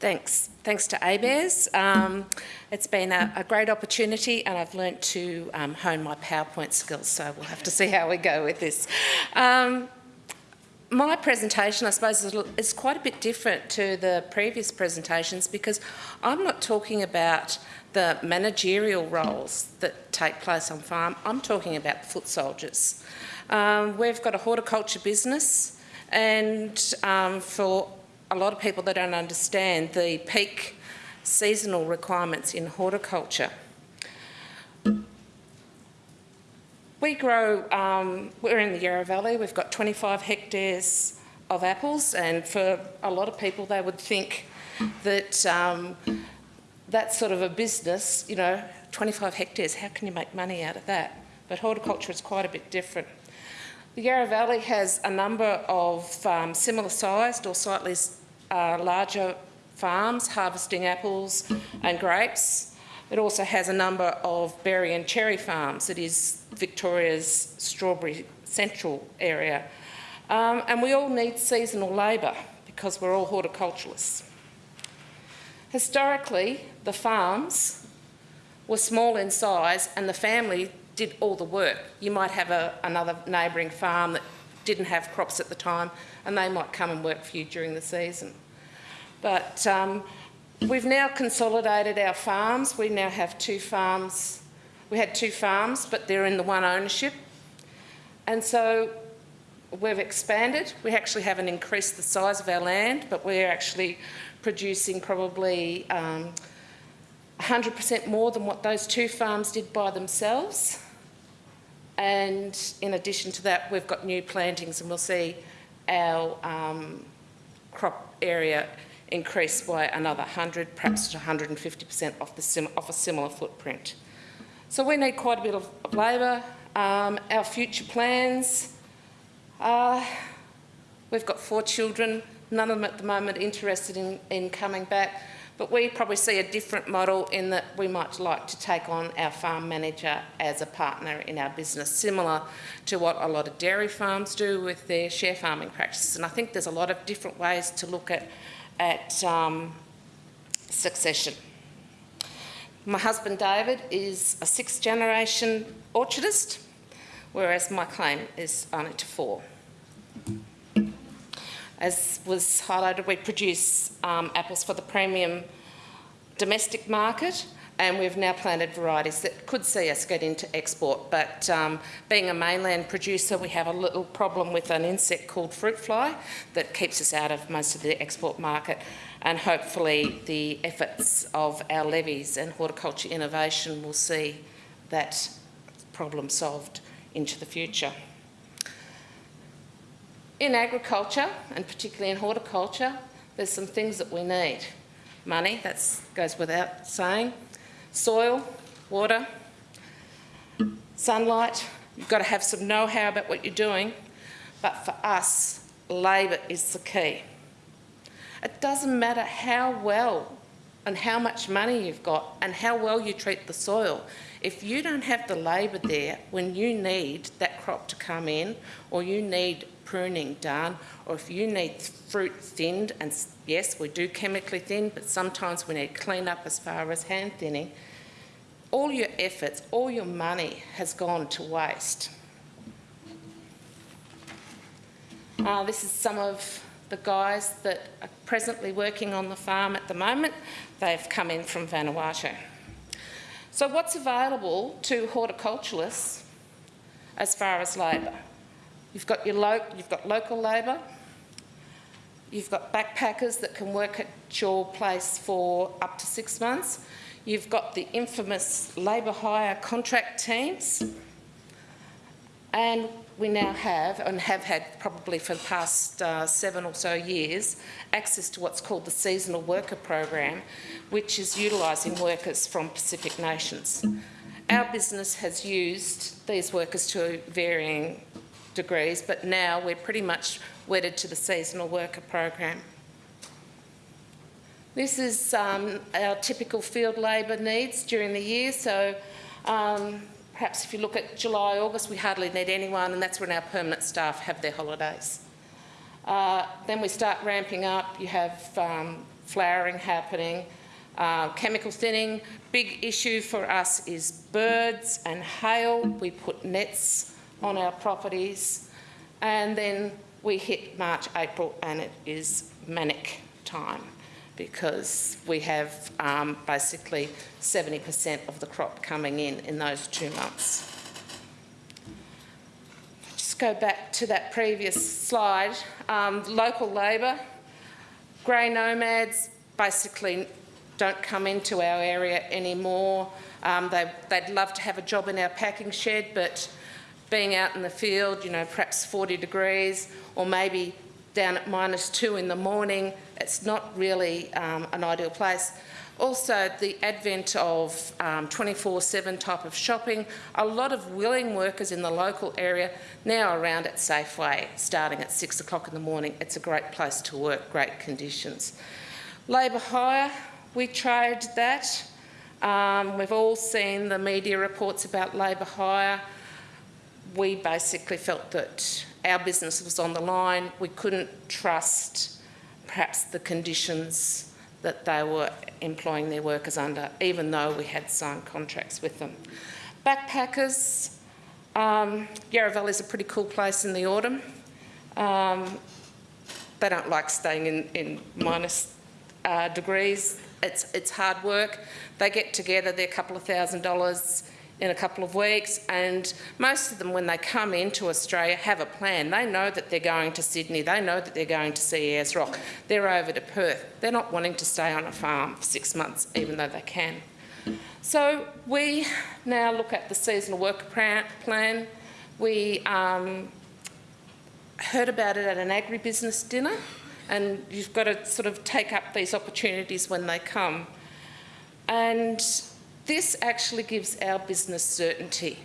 Thanks. Thanks to ABARES. Um, it's been a, a, great opportunity and I've learnt to um, hone my PowerPoint skills, so we'll have to see how we go with this. Um, my presentation, I suppose, is quite a bit different to the previous presentations because I'm not talking about the managerial roles that take place on farm. I'm talking about foot soldiers. Um, we've got a horticulture business and um, for a lot of people that don't understand the peak seasonal requirements in horticulture. We grow, um, we're in the Yarra Valley, we've got 25 hectares of apples and for a lot of people they would think that um, that's sort of a business, you know, 25 hectares, how can you make money out of that? But horticulture is quite a bit different. The Yarra Valley has a number of um, similar sized or slightly uh, larger farms harvesting apples and grapes. It also has a number of berry and cherry farms. It is Victoria's strawberry central area. Um, and we all need seasonal labour because we're all horticulturalists. Historically, the farms were small in size and the family did all the work. You might have a, another neighbouring farm that didn't have crops at the time and they might come and work for you during the season. But um, we've now consolidated our farms. We now have two farms. We had two farms, but they're in the one ownership. And so we've expanded. We actually haven't increased the size of our land, but we're actually producing probably 100% um, more than what those two farms did by themselves. And in addition to that, we've got new plantings and we'll see our um, crop area increase by another 100, perhaps to 150% off, the off a similar footprint. So we need quite a bit of, of labour. Um, our future plans, uh, we've got four children, none of them at the moment interested in, in coming back. But we probably see a different model in that we might like to take on our farm manager as a partner in our business, similar to what a lot of dairy farms do with their share farming practices. And I think there's a lot of different ways to look at, at um, succession. My husband David is a sixth generation orchardist, whereas my claim is only to four. As was highlighted, we produce um, apples for the premium domestic market and we've now planted varieties that could see us get into export. But um, being a mainland producer, we have a little problem with an insect called fruit fly that keeps us out of most of the export market. And hopefully the efforts of our levies and horticulture innovation will see that problem solved into the future. In agriculture, and particularly in horticulture, there's some things that we need. Money, that goes without saying. Soil, water, sunlight. You've got to have some know-how about what you're doing. But for us, labour is the key. It doesn't matter how well and how much money you've got and how well you treat the soil. If you don't have the labour there when you need that crop to come in or you need pruning done, or if you need fruit thinned, and yes, we do chemically thin, but sometimes we need clean up as far as hand thinning, all your efforts, all your money has gone to waste. Uh, this is some of the guys that are presently working on the farm at the moment. They've come in from Vanuatu. So what's available to horticulturalists as far as labour? You've got, your lo you've got local labour, you've got backpackers that can work at your place for up to six months, you've got the infamous labour hire contract teams, and we now have, and have had probably for the past uh, seven or so years, access to what's called the Seasonal Worker Program, which is utilising workers from Pacific nations. Our business has used these workers to varying degrees, but now we're pretty much wedded to the seasonal worker program. This is um, our typical field labour needs during the year. So um, perhaps if you look at July, August, we hardly need anyone and that's when our permanent staff have their holidays. Uh, then we start ramping up. You have um, flowering happening. Uh, chemical thinning, big issue for us is birds and hail. We put nets on our properties and then we hit March, April and it is manic time because we have um, basically 70% of the crop coming in in those two months. Just go back to that previous slide. Um, local labour, grey nomads basically don't come into our area anymore. Um, they, would love to have a job in our packing shed, but being out in the field, you know, perhaps 40 degrees, or maybe down at minus two in the morning, it's not really um, an ideal place. Also, the advent of 24-7 um, type of shopping, a lot of willing workers in the local area now around at Safeway, starting at six o'clock in the morning. It's a great place to work, great conditions. Labour hire, we tried that. Um, we've all seen the media reports about labour hire. We basically felt that our business was on the line. We couldn't trust perhaps the conditions that they were employing their workers under, even though we had signed contracts with them. Backpackers, um, Yarra Valley is a pretty cool place in the autumn. Um, they don't like staying in, in minus uh, degrees it's, it's hard work. They get together, they're a couple of thousand dollars in a couple of weeks and most of them when they come into Australia have a plan. They know that they're going to Sydney, they know that they're going to see Ayers Rock, they're over to Perth. They're not wanting to stay on a farm for six months even though they can. So we now look at the seasonal worker plan. We um, heard about it at an agribusiness dinner and you've got to sort of take up these opportunities when they come. And this actually gives our business certainty.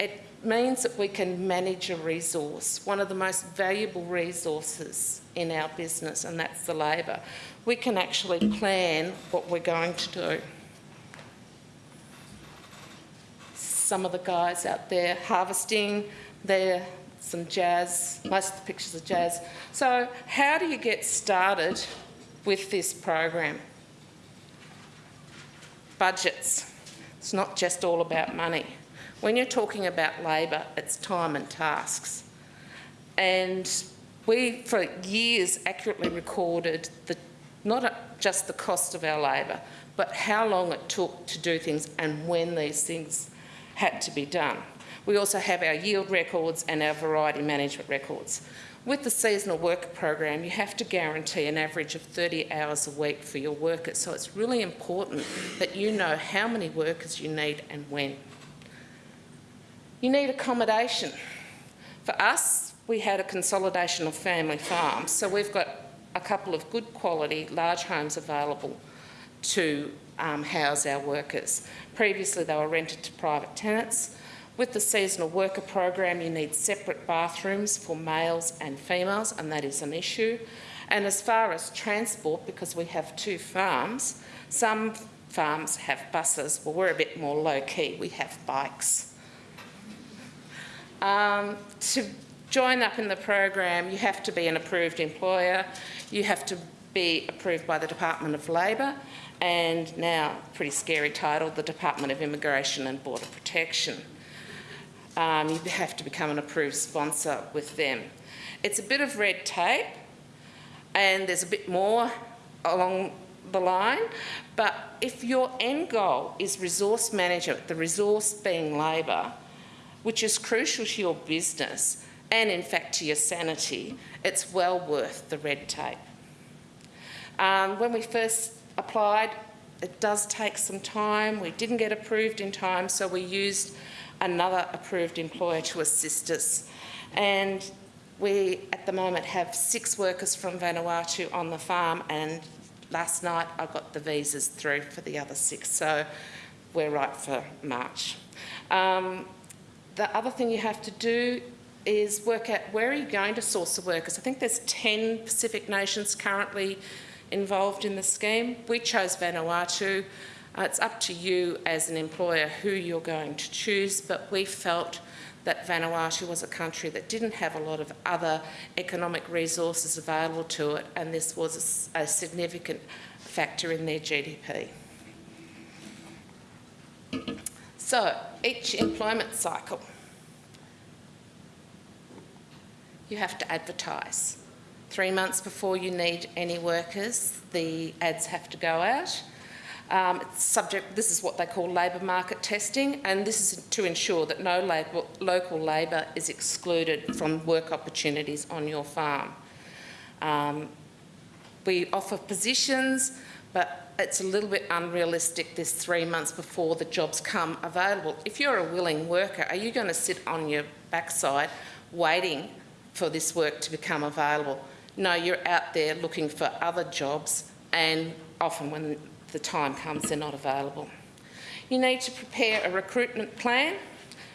It means that we can manage a resource, one of the most valuable resources in our business, and that's the labour. We can actually plan what we're going to do. Some of the guys out there harvesting, they're some jazz, most of the pictures are jazz. So how do you get started with this program? Budgets. It's not just all about money. When you're talking about labour, it's time and tasks. And we, for years, accurately recorded the, not just the cost of our labour, but how long it took to do things and when these things had to be done. We also have our yield records and our variety management records. With the seasonal worker program, you have to guarantee an average of 30 hours a week for your workers. So it's really important that you know how many workers you need and when. You need accommodation. For us, we had a consolidation of family farms. So we've got a couple of good quality large homes available to um, house our workers. Previously, they were rented to private tenants. With the seasonal worker program, you need separate bathrooms for males and females, and that is an issue. And as far as transport, because we have two farms, some farms have buses. Well, we're a bit more low-key. We have bikes. Um, to join up in the program, you have to be an approved employer. You have to be approved by the Department of Labour and now, pretty scary title, the Department of Immigration and Border Protection um, you have to become an approved sponsor with them. It's a bit of red tape and there's a bit more along the line, but if your end goal is resource management, the resource being labour, which is crucial to your business and in fact to your sanity, it's well worth the red tape. Um, when we first applied, it does take some time. We didn't get approved in time, so we used another approved employer to assist us. And we, at the moment, have six workers from Vanuatu on the farm and last night I got the visas through for the other six, so we're right for March. Um, the other thing you have to do is work out where are you going to source the workers. I think there's 10 Pacific nations currently involved in the scheme. We chose Vanuatu. Uh, it's up to you as an employer who you're going to choose, but we felt that Vanuatu was a country that didn't have a lot of other economic resources available to it, and this was a significant factor in their GDP. So, each employment cycle, you have to advertise. Three months before you need any workers, the ads have to go out. Um, subject, this is what they call labour market testing, and this is to ensure that no labour, local labour is excluded from work opportunities on your farm. Um, we offer positions, but it's a little bit unrealistic this three months before the jobs come available. If you're a willing worker, are you going to sit on your backside waiting for this work to become available? No, you're out there looking for other jobs, and often when the time comes, they're not available. You need to prepare a recruitment plan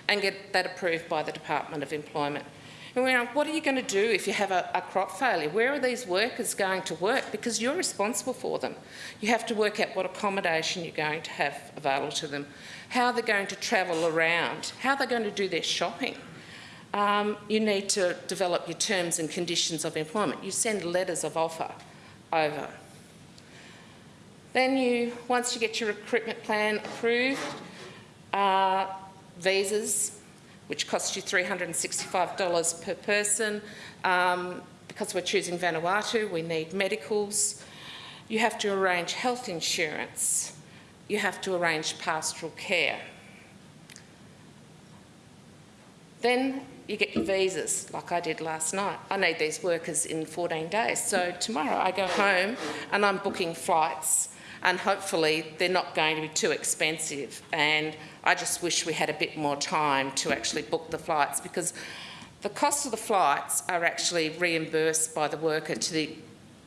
and get that approved by the Department of Employment. And we're like, what are you going to do if you have a, a crop failure? Where are these workers going to work? Because you're responsible for them. You have to work out what accommodation you're going to have available to them, how they're going to travel around, how they're going to do their shopping. Um, you need to develop your terms and conditions of employment. You send letters of offer over. Then you, once you get your recruitment plan approved, uh, visas, which cost you $365 per person. Um, because we're choosing Vanuatu, we need medicals. You have to arrange health insurance. You have to arrange pastoral care. Then you get your visas, like I did last night. I need these workers in 14 days. So tomorrow I go home and I'm booking flights and hopefully they're not going to be too expensive. And I just wish we had a bit more time to actually book the flights because the cost of the flights are actually reimbursed by the worker to the,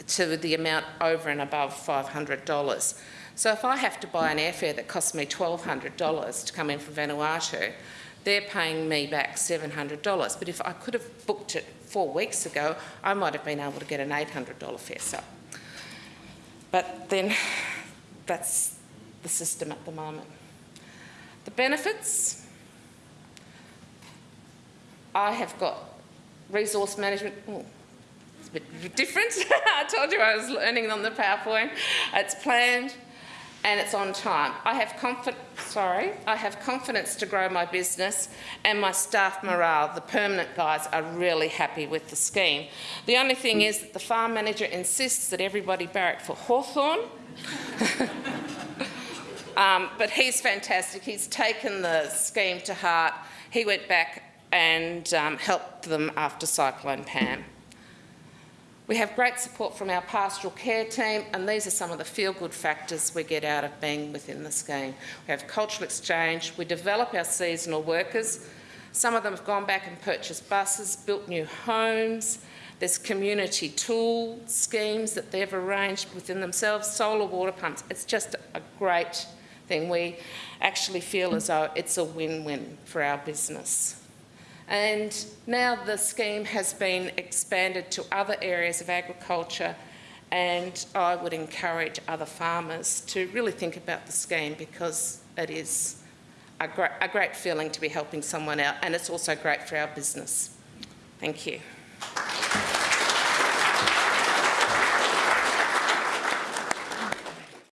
to the amount over and above $500. So if I have to buy an airfare that costs me $1,200 to come in from Vanuatu, they're paying me back $700. But if I could have booked it four weeks ago, I might have been able to get an $800 fare. So, but then that's the system at the moment. The benefits, I have got resource management. Oh, it's a bit different. I told you I was learning on the PowerPoint. It's planned and it's on time. I have. Sorry, I have confidence to grow my business, and my staff morale, the permanent guys, are really happy with the scheme. The only thing is that the farm manager insists that everybody barrack for Hawthorn. Um, but he's fantastic. He's taken the scheme to heart. He went back and um, helped them after Cyclone Pam. We have great support from our pastoral care team, and these are some of the feel-good factors we get out of being within the scheme. We have cultural exchange. We develop our seasonal workers. Some of them have gone back and purchased buses, built new homes. There's community tool schemes that they've arranged within themselves, solar water pumps. It's just a great thing. We actually feel as though it's a win-win for our business. And now the scheme has been expanded to other areas of agriculture and I would encourage other farmers to really think about the scheme because it is a great, a great feeling to be helping someone out and it's also great for our business. Thank you.